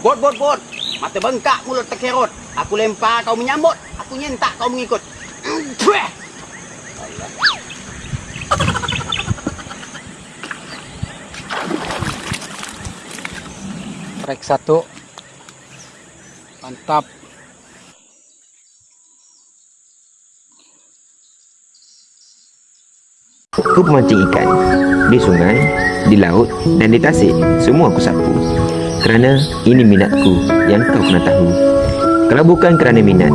Bot, bot, bot. Mata bengkak mulut terkerot. Aku lempar kau menyambut. Aku nyentak kau mengikut. Track satu. Mantap. Aku memancing ikan di sungai, di laut, dan di tasik. Semua aku sapu. Kerana ini minatku yang kau kena tahu. Kalau bukan kerana minat,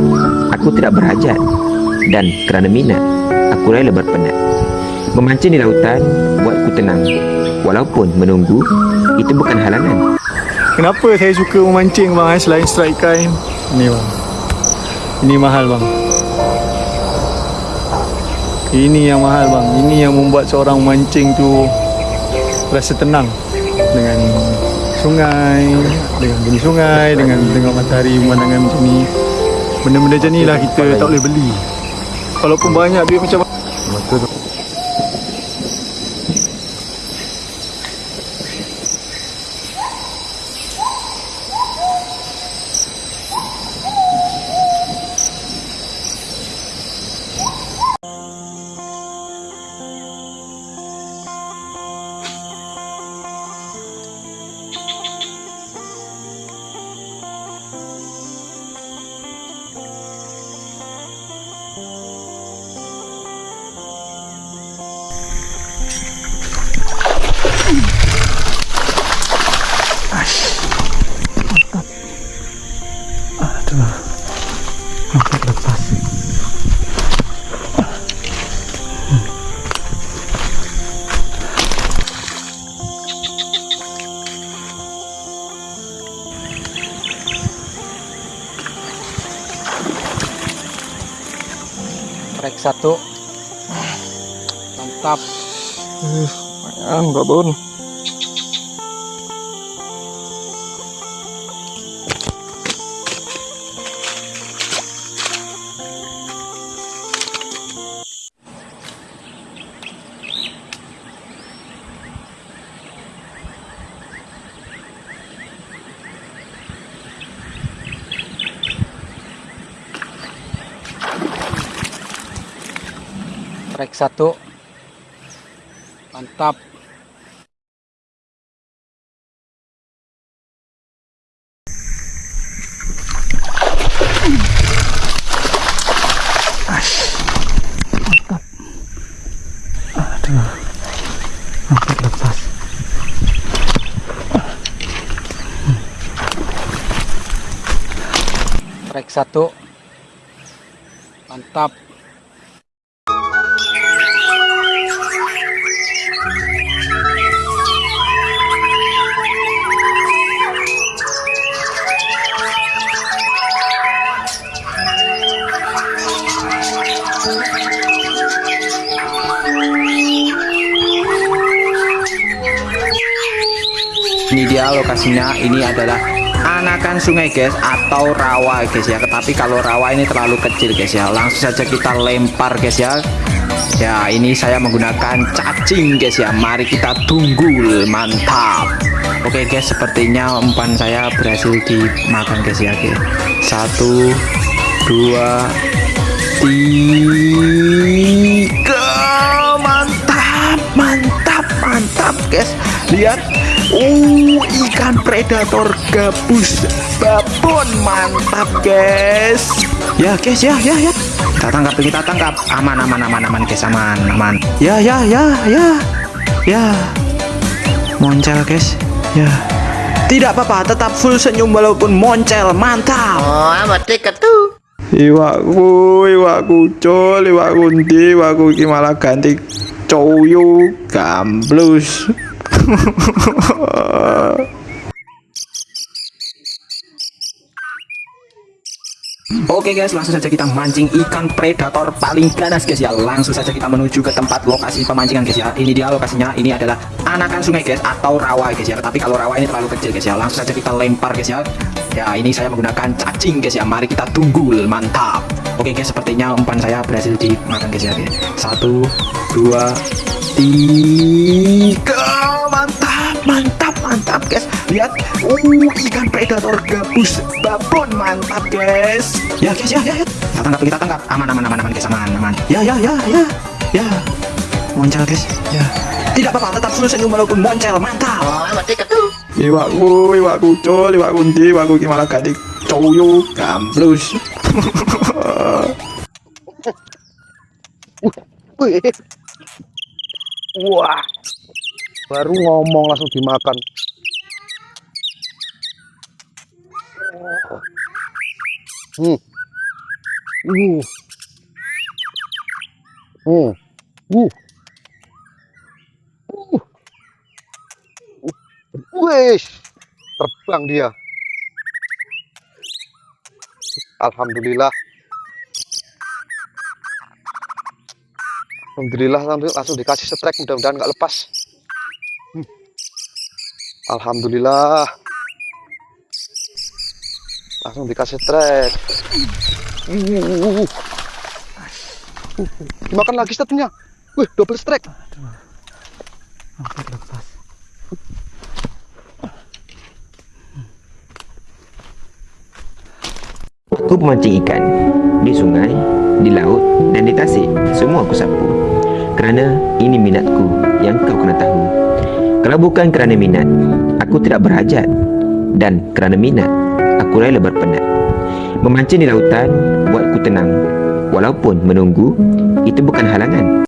aku tidak berhajat. Dan kerana minat, aku rela berpenat. Memancing di lautan buatku tenang. Walaupun menunggu, itu bukan halangan. Kenapa saya suka memancing bang eh, selain strike ikan? Ni bang. Ini mahal bang. Ini yang mahal bang. Ini yang membuat seorang mancing tu rasa tenang dengan sungai, dengan bunyi sungai, dengan tengok matahari pemandangan macam ni. Benda-benda macam ni lah kita tak boleh beli. Walaupun banyak duit macam Betul Track satu. Mantap. Yang babon. Track satu. Mantap. Track satu. Mantap. Dia lokasinya. Ini adalah anakan sungai guys atau rawa guys ya. Tetapi kalau rawa ini terlalu kecil guys ya. Langsung saja kita lempar guys ya. Ya ini saya menggunakan cacing guys ya. Mari kita tunggu mantap. Oke guys sepertinya umpan saya berhasil dimakan guys ya guys. Satu dua tiga mantap mantap mantap guys lihat uh ikan predator gabus. Babon mantap guys. Ya guys ya ya ya. Kita tangkap kita tangkap. Aman aman aman aman guys aman aman. Ya ya ya ya. Ya. Moncel guys. Ya. Tidak apa-apa tetap full senyum walaupun moncel. Mantap. Oh, amat tiket tuh. Iwakku, iwakku col, iwakku ndi, iwakku iki malah ganti coyo gamblus. Oke guys, langsung saja kita mancing ikan predator paling ganas guys ya. Langsung saja kita menuju ke tempat lokasi pemancingan guys ya. Ini dia lokasinya. Ini adalah anakan sungai guys atau rawa guys ya. Tapi kalau rawa ini terlalu kecil guys ya. Langsung saja kita lempar guys ya. Ya, ini saya menggunakan cacing guys ya. Mari kita tunggu. Mantap. Oke guys, sepertinya umpan saya berhasil dimakan guys ya. Satu, dua, tiga. Mantap, mantap, mantap guys. Lihat. Uh ikan predator gabus babon mantap guys. Ya guys ya ya, ya. kita tangkap kita tangkap. Aman aman aman aman guys. Aman aman. Ya ya ya ya. Ya. Moncel guys. Ya. Tidak apa-apa tetap senyum walaupun moncel mantap. Iwakku iwakku col iwakku ndi iwakku gimana gak dicoyo gambrus Wih. Wah. Baru ngomong langsung dimakan. Hmm. Uh. Hmm. Uh. Uh. Wih. Terbang dia. Alhamdulillah. Alhamdulillah langsung, dikasih strike mudah-mudahan nggak lepas. Hmm. Alhamdulillah. Langsung dikasih strike. Uh. Dimakan lagi statnya. Wih, double strike. Aku memancing ikan di sungai, di laut, dan di tasik. Semua aku sapu. Kerana ini minatku yang kau kena tahu. Kalau bukan kerana minat, aku tidak berhajat. Dan kerana minat, aku rela berpenat. Memancing di lautan buatku tenang. Walaupun menunggu, itu bukan halangan.